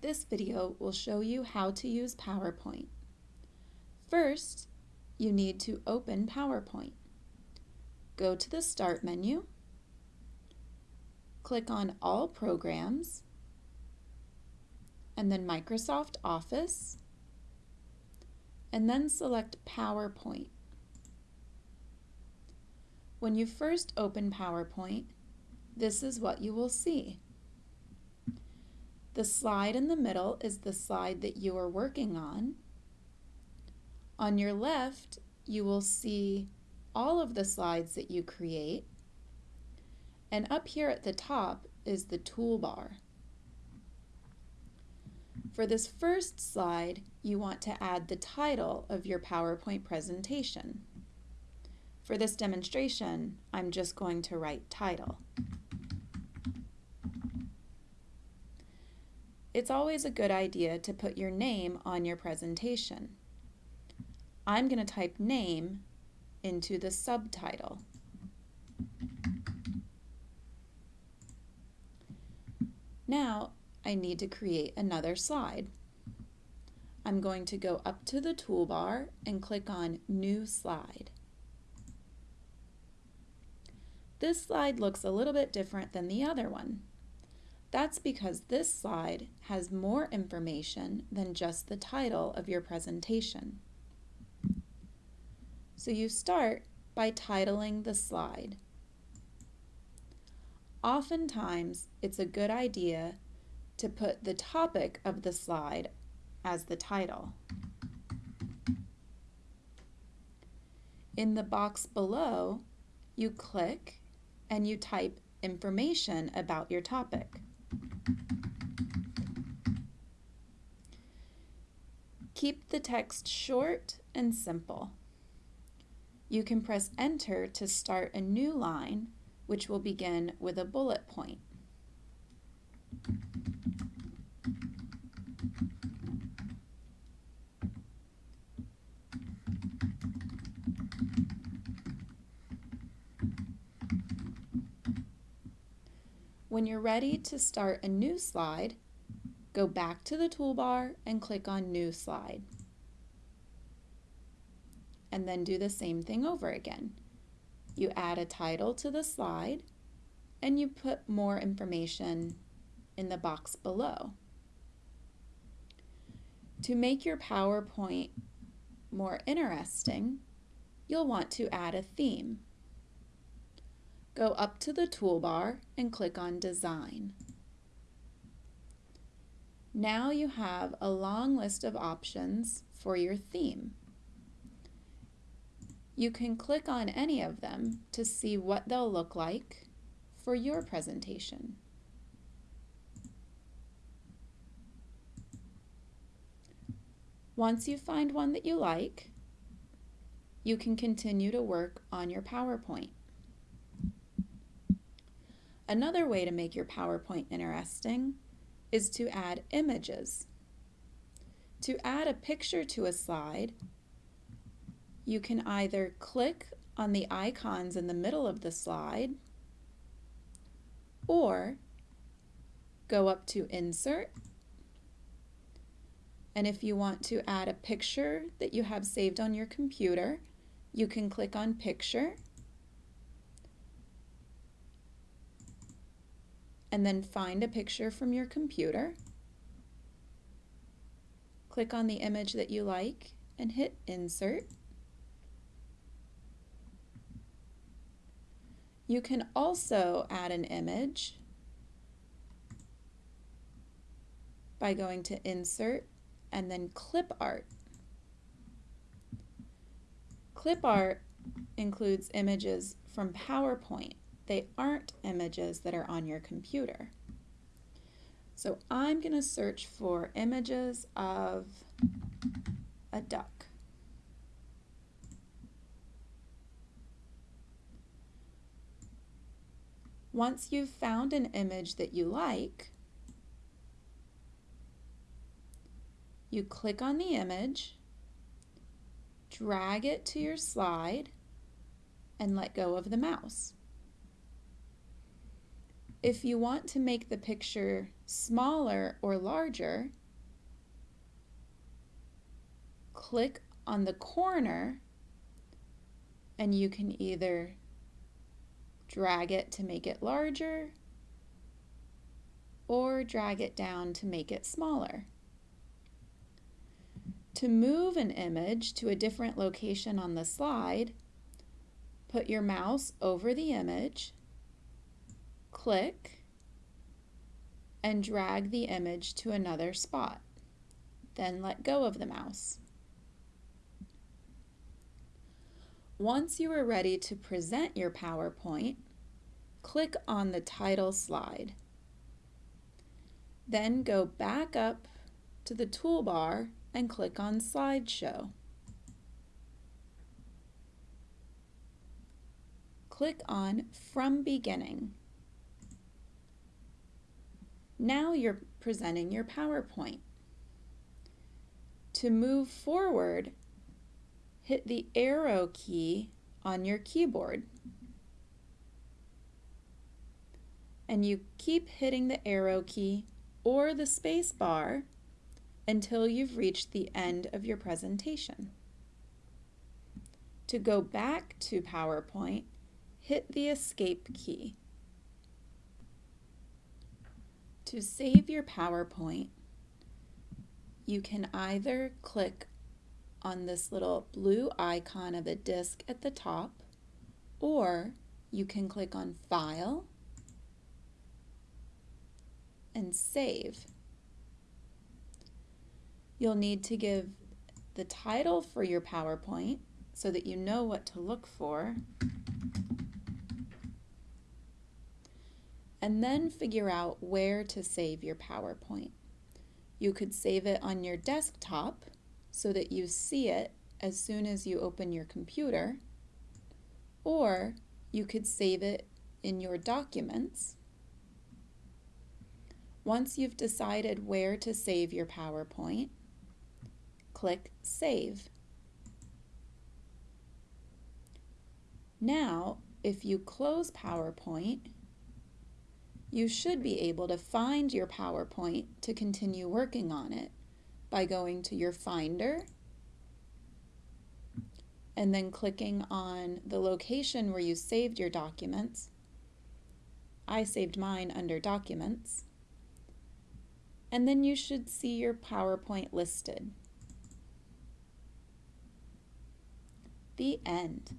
This video will show you how to use PowerPoint. First, you need to open PowerPoint. Go to the Start menu, click on All Programs, and then Microsoft Office, and then select PowerPoint. When you first open PowerPoint, this is what you will see. The slide in the middle is the slide that you are working on. On your left, you will see all of the slides that you create. And up here at the top is the toolbar. For this first slide, you want to add the title of your PowerPoint presentation. For this demonstration, I'm just going to write title. It's always a good idea to put your name on your presentation. I'm going to type name into the subtitle. Now I need to create another slide. I'm going to go up to the toolbar and click on New Slide. This slide looks a little bit different than the other one. That's because this slide has more information than just the title of your presentation. So you start by titling the slide. Oftentimes, it's a good idea to put the topic of the slide as the title. In the box below, you click and you type information about your topic. Keep the text short and simple. You can press enter to start a new line, which will begin with a bullet point. When you're ready to start a new slide, go back to the toolbar and click on New Slide. And then do the same thing over again. You add a title to the slide and you put more information in the box below. To make your PowerPoint more interesting, you'll want to add a theme. Go up to the toolbar and click on Design. Now you have a long list of options for your theme. You can click on any of them to see what they'll look like for your presentation. Once you find one that you like, you can continue to work on your PowerPoint. Another way to make your PowerPoint interesting is to add images. To add a picture to a slide, you can either click on the icons in the middle of the slide or go up to Insert and if you want to add a picture that you have saved on your computer, you can click on Picture and then find a picture from your computer. Click on the image that you like and hit Insert. You can also add an image by going to Insert and then Clip Art. Clip Art includes images from PowerPoint they aren't images that are on your computer. So I'm going to search for images of a duck. Once you've found an image that you like, you click on the image, drag it to your slide, and let go of the mouse. If you want to make the picture smaller or larger, click on the corner and you can either drag it to make it larger or drag it down to make it smaller. To move an image to a different location on the slide, put your mouse over the image, click, and drag the image to another spot. Then let go of the mouse. Once you are ready to present your PowerPoint, click on the title slide. Then go back up to the toolbar and click on Slideshow. Click on From Beginning. Now you're presenting your PowerPoint. To move forward, hit the arrow key on your keyboard. And you keep hitting the arrow key or the space bar until you've reached the end of your presentation. To go back to PowerPoint, hit the Escape key. To save your PowerPoint, you can either click on this little blue icon of a disk at the top, or you can click on File and Save. You'll need to give the title for your PowerPoint so that you know what to look for. And then figure out where to save your PowerPoint. You could save it on your desktop so that you see it as soon as you open your computer, or you could save it in your documents. Once you've decided where to save your PowerPoint, click Save. Now, if you close PowerPoint, you should be able to find your PowerPoint to continue working on it by going to your Finder and then clicking on the location where you saved your documents. I saved mine under Documents. And then you should see your PowerPoint listed. The end.